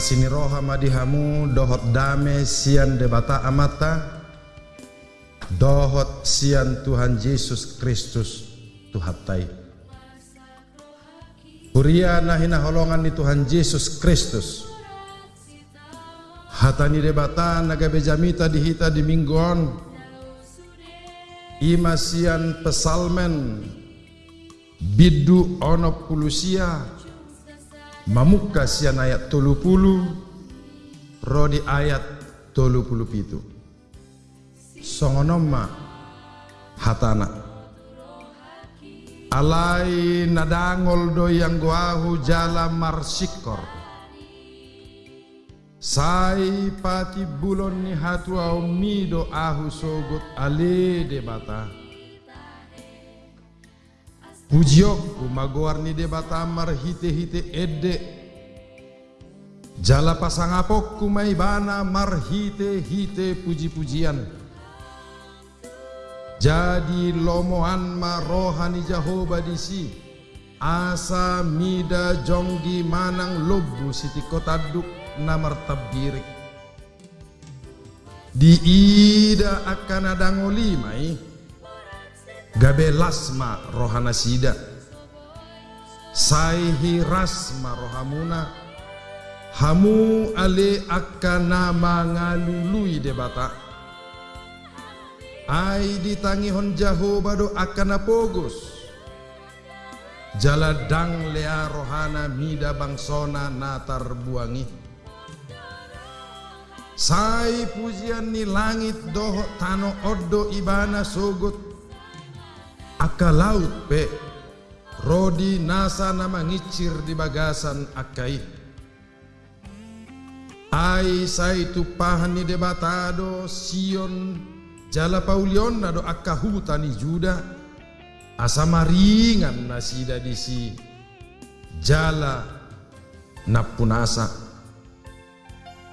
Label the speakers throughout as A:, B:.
A: Asini roha madihamu dohot dame sian debata amata dohot sian Tuhan Yesus Kristus Tuhatai. Kuria nahina holongan ni Tuhan Yesus Kristus. Hatani debata naga bejamita dihita di mingguan. Imasian pesalmen bidu ono pulusia Mamuka sian ayat tolu pulu Rodi ayat tolu pulu pitu. Songonoma hatana. Alai nadangol do yang guahu jala marsikor. Sai pati bulon ni hatu au mido ahu sogot ale de bata Pujiokku magoarni debata amar hite-hite ede Jala pasangapokku maibana mar hite-hite puji-pujian. Jadi lomohan ma rohani Jahoba disi. Asa mida jonggi manang lobu siti kotaduk namar tabirik Di ida akan adangoli mai gabe lasma rohana sida. Saihi rasma rohamuna. Hamu ale akana mangalului debata. Ai ditangi hon jahoba do akana pogos jaladang lea rohana mida bangsona natar buangi. Sai pujian ni langit doho tano oddo ibana sogot aka laut pe. Rodi nasa nama ngicir di bagasan akai. Ai sai tu pahani debatado sion jala paulion do aka hutani juda. Asa maringan nasida disi jala napunasa.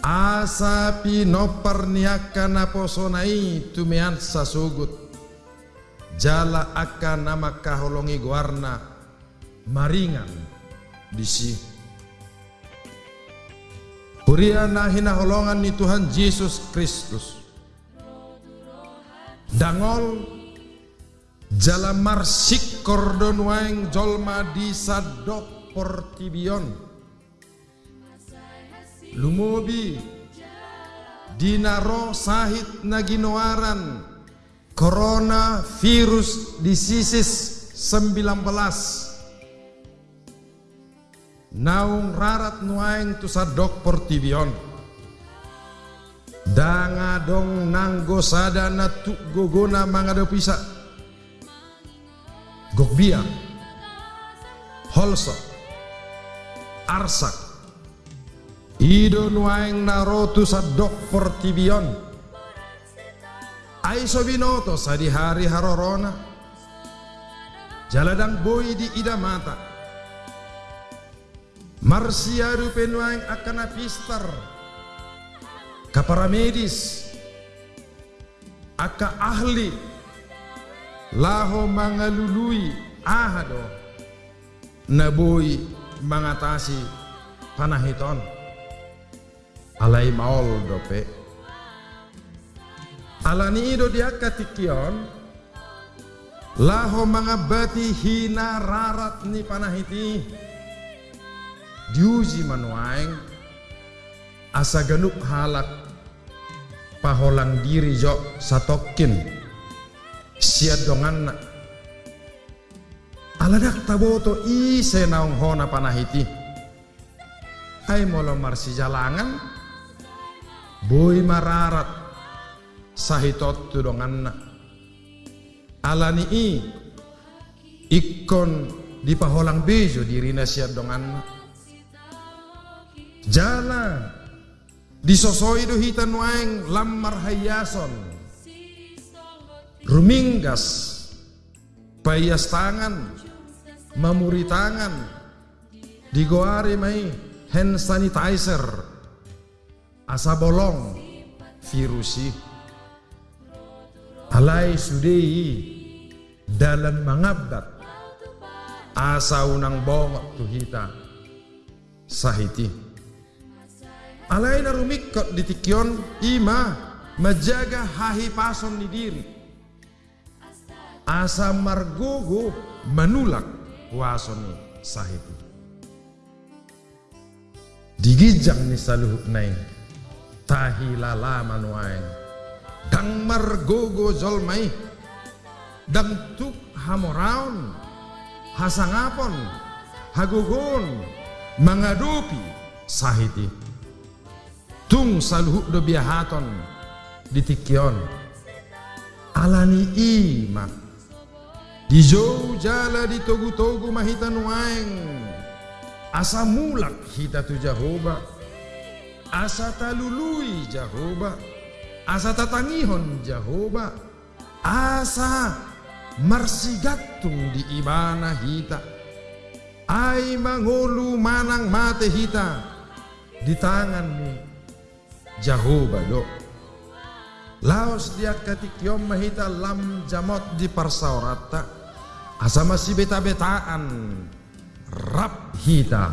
A: Asa pinopar niaka naposonai tumean sasugut jala akan nama kaholongi guarna maringan disi Huria hina holongan ni Tuhan Yesus Kristus. Dangol jala marsik kordon waeng jolma di sadok portibion. Lumobi dinaro sahit naginoaran Corona virus diseases 19 Naung rarat nuaing tu sadok portibion Danga dong nanggo sadana tu gogona mangado pisa. Gogbia Holso Arsak. Ido nuaing narotu sadok portibion Aiso binoto sa di hari harorona. Jaladang boy di ida mata Marsiaru penuang akan apistar Kapara medis. Aka ahli. Laho mangalului ahado. Nabui mengatasi panahiton. Alai maol dope Alani ido dia katikion Laho mangabati hina rarat ni panahiti. Diuji manuaing Asa genuk halak Paholang diri jo satokin. Siad dongan Aladak taboto ise naung hona panahiti. Hai molo marsi jalangan. Boy mararat sahitot tudonganna alani i ikon di paholang bejo diri siat donganna jala disosoi hitan waeng lamar hayason. Ruminggas payas tangan mamuri tangan digoare mai hand sanitizer asa bolong virusi alai sudei dalam mengabat asa unang bongok tuhita sahiti Alaina rumikot di tikion ima menjaga hahi pason di diri. Asa margogo menulak wasoni sahibi. Digijang ni saluhuk nain tahi lala. Dang margogo zolmai dang tuk hamoraon hasangapon hagugun mengadupi sahiti. Tung saluhuk do biahaton ditikion alani ima. Di jauh jala di togu-togu mahita nuaeng. Asa mulak hita tu jahoba. Asa talului jahoba asa tatangihon jahoba asa marsigatung di ibana hita. Ay mangulu manang mate hita. Di tangan ni Jahoba lo Laos dia katikyom mahita lam jamot di parsaurata asa masih beta-betaan. Rap hita.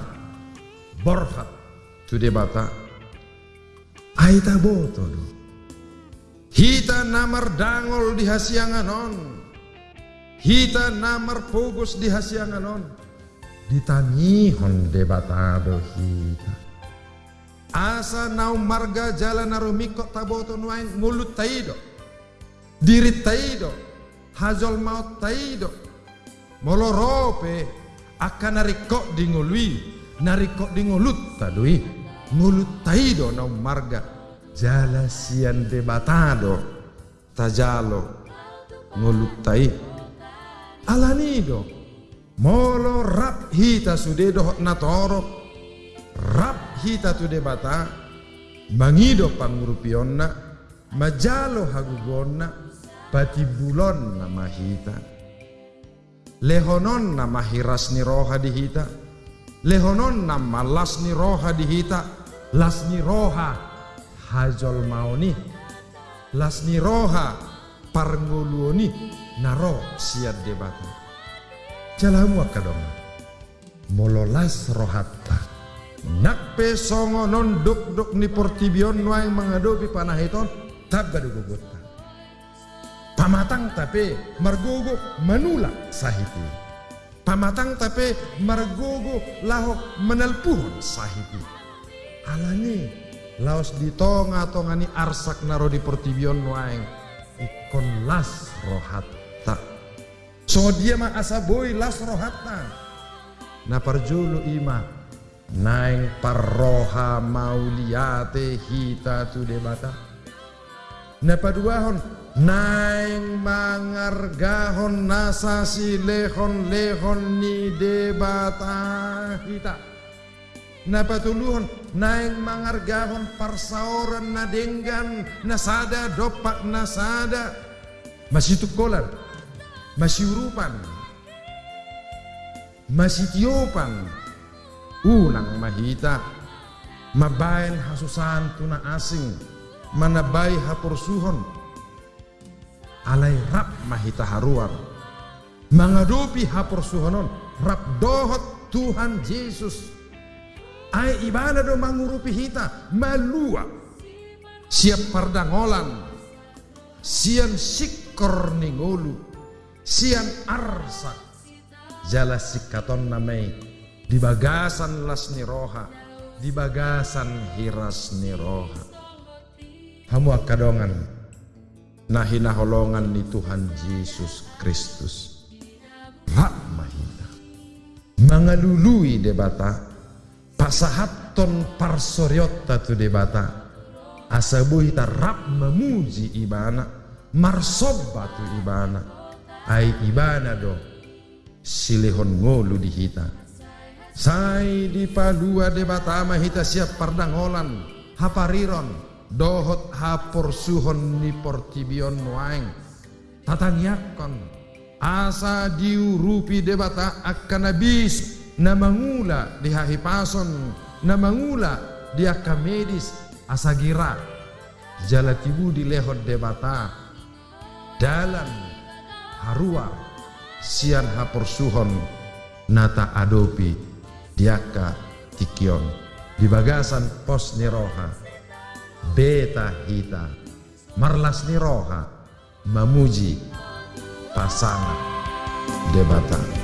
A: Borfat tu debata aita boto Hita namar dangol di hasianganon. Hita namar fokus di hasianganon. Ditangihon debatado hita. Asa nau marga jalan narumiko taboto nuain ngulut taido. Diri taido. Hajol maut taido. Molorope akan narikok di ngului. Narikok di ngulut tadui. Ngulut taido nau marga jala sian debatado tajalo ngolutai alanido molo rap hita sudedo natoro. Rap hita tu debata mangido pangurupionna majalo hagugonna patibulon nama hita lehonon nama roha di hita lehonon nama las ni roha di hita las ni hajol maoni lasni roha parnguluoni naro siad debata jalamu akadong mololas rohatta nakpe songo non duk duk ni portibion nuai mengadopi panah iton tab gadu gugutta pamatang tapi margogo manulak sahiti pamatang tapi margogo lahok menelpuhon sahiti alani laos di tonga tonga ni arsak naro di pertibion waeng ikon las rohatta. So dia ma asa boy las rohatta. Na parjulu ima naeng parroha mauliate hita tu debata na paduahon naeng mangargahon nasasi lehon lehon ni debata hita napatuluhon naeng mangargahon parsaoran na denggan nasada dopak nasada masih tukolan masih urupan masih tiopan. Unang mahita mabayan hasusan tuna asing manabai hapursuhon alai rap mahita haruar mengadupi hapursuhonon rap dohot Tuhan Yesus ai ibana do mangurupi hita? Malua. Siap pardangolan. Sian sikor ningolu. Sian arsa. Jala sikaton namai di bagasan las niroha. Di bagasan hiras niroha. Hamu akadongan. Nahina holongan ni Tuhan Yesus Kristus. Rak mahina mangalului debata pasahaton parsoryotta tu debata asabuhi tarap memuji ibana. Marsobba tu ibana. Ai ibana do silihon ngolu di hita. Sai di palua debata ma hita siap pardangolan hapariron dohot hapor suhon ni portibion waeng tatanyakon asa diurupi debata akan habis na mangula di hahipason na mangula di akamedis asagira. Jalatibu di lehot debata. Dalam harua sian haporsuhon nata adopi diaka tikion. Di bagasan pos niroha beta hita marlas niroha memuji pasangan debatan